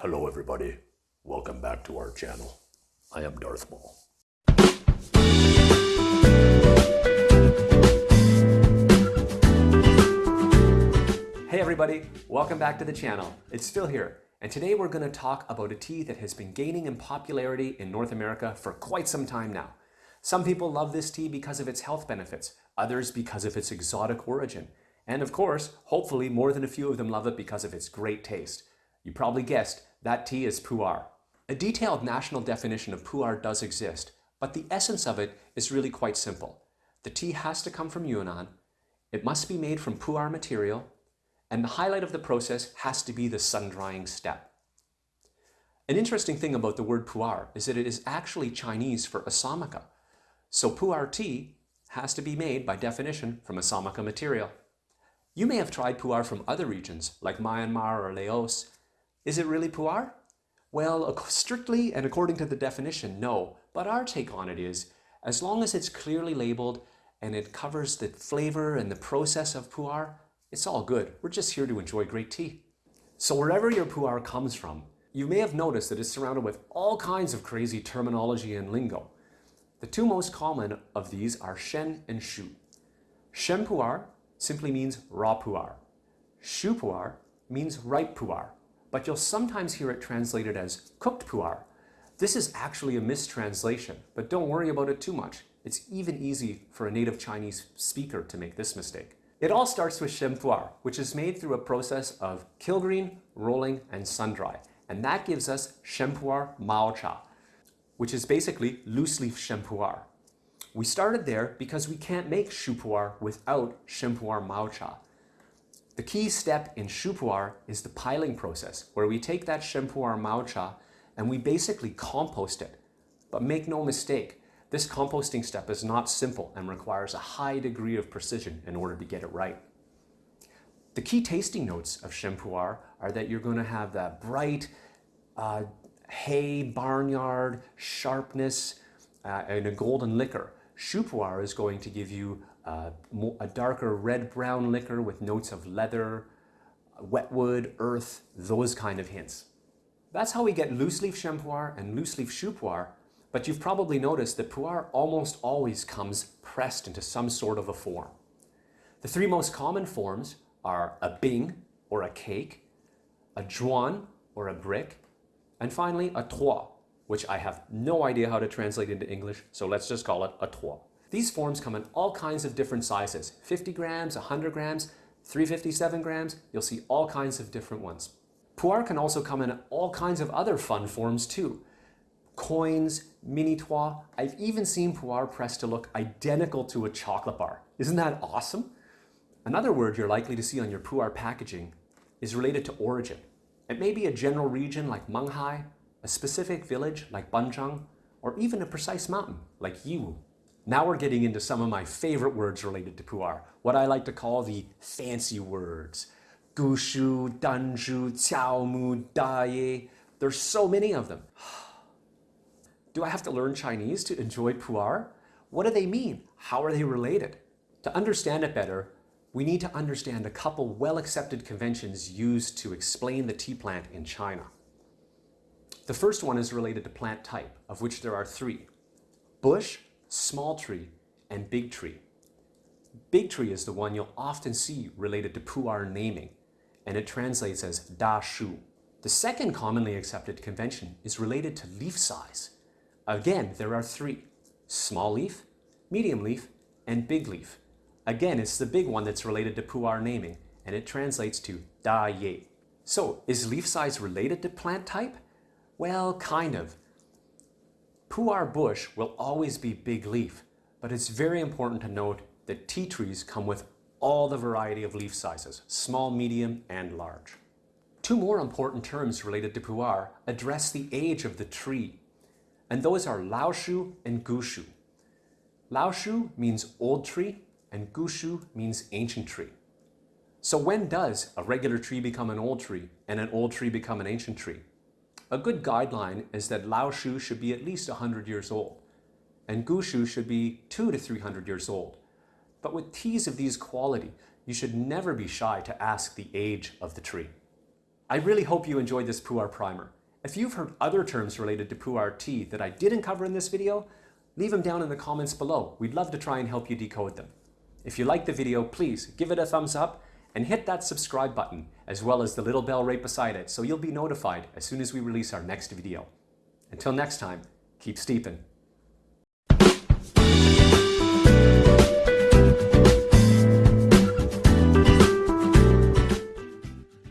Hello, everybody. Welcome back to our channel. I am Darth Maul. Hey everybody, welcome back to the channel. It's Phil here, and today we're going to talk about a tea that has been gaining in popularity in North America for quite some time now. Some people love this tea because of its health benefits, others because of its exotic origin, and of course, hopefully more than a few of them love it because of its great taste. You probably guessed, that tea is pu'er. A detailed national definition of pu'er does exist, but the essence of it is really quite simple. The tea has to come from Yunnan, it must be made from pu'er material, and the highlight of the process has to be the sun-drying step. An interesting thing about the word pu'er is that it is actually Chinese for Assamica. So pu'er tea has to be made by definition from Assamica material. You may have tried pu'er from other regions like Myanmar or Laos. Is it really pu'er? Well, strictly and according to the definition, no. But our take on it is, as long as it's clearly labeled and it covers the flavor and the process of pu'er, it's all good. We're just here to enjoy great tea. So wherever your pu'er comes from, you may have noticed that it's surrounded with all kinds of crazy terminology and lingo. The two most common of these are shen and shu. Shen pu'er simply means raw pu'er. Shu pu'er means ripe pu'er, but you'll sometimes hear it translated as cooked pu'er. This is actually a mistranslation, but don't worry about it too much. It's even easy for a native Chinese speaker to make this mistake. It all starts with shen pu'er, which is made through a process of kill green, rolling, and sun-dry. And that gives us shen pu'er mao cha, which is basically loose leaf shen pu'er. We started there because we can't make shu pu'er without shen pu'er mao cha. The key step in shu pu'er is the piling process, where we take that shen pu'er mao cha and we basically compost it. But make no mistake, this composting step is not simple and requires a high degree of precision in order to get it right. The key tasting notes of shen pu'er are that you're going to have that bright uh, hay, barnyard, sharpness, uh, and a golden liquor. Shu pu'er is going to give you uh, a darker red-brown liquor with notes of leather, wetwood, earth, those kind of hints. That's how we get loose leaf shen pu'er and loose leaf shu pu'er but you've probably noticed that pu'er almost always comes pressed into some sort of a form. The three most common forms are a bing, or a cake, a zhuan, or a brick, and finally a tuo, which I have no idea how to translate into English, so let's just call it a tuo. These forms come in all kinds of different sizes, 50 grams, 100 grams, 357 grams, you'll see all kinds of different ones. Pu'er can also come in all kinds of other fun forms too, coins, mini tuo. I've even seen pu'er pressed to look identical to a chocolate bar. Isn't that awesome? Another word you're likely to see on your pu'er packaging is related to origin. It may be a general region like Menghai, a specific village like Banzhang, or even a precise mountain like Yiwu. Now we're getting into some of my favorite words related to pu'er, what I like to call the fancy words. Gushu, Danzhu, Qiaomu, Daye. There's so many of them. Do I have to learn Chinese to enjoy pu'er? What do they mean? How are they related? To understand it better, we need to understand a couple well-accepted conventions used to explain the tea plant in China. The first one is related to plant type, of which there are three. Bush, small tree, and big tree. Big tree is the one you'll often see related to pu'er naming, and it translates as da shu. The second commonly accepted convention is related to leaf size. Again, there are three, small leaf, medium leaf, and big leaf. Again, it's the big one that's related to pu'er naming, and it translates to da ye. So, is leaf size related to plant type? Well, kind of. Pu'er bush will always be big leaf, but it's very important to note that tea trees come with all the variety of leaf sizes, small, medium, and large. Two more important terms related to pu'er address the age of the tree and those are Laoshu and Gushu. Laoshu means old tree and Gushu means ancient tree. So when does a regular tree become an old tree and an old tree become an ancient tree? A good guideline is that Laoshu should be at least 100 years old and Gushu should be 2 to 300 years old. But with teas of these quality, you should never be shy to ask the age of the tree. I really hope you enjoyed this Pu'er primer. If you've heard other terms related to Pu'er tea that I didn't cover in this video, leave them down in the comments below. We'd love to try and help you decode them. If you liked the video, please give it a thumbs up and hit that subscribe button as well as the little bell right beside it so you'll be notified as soon as we release our next video. Until next time, keep steeping.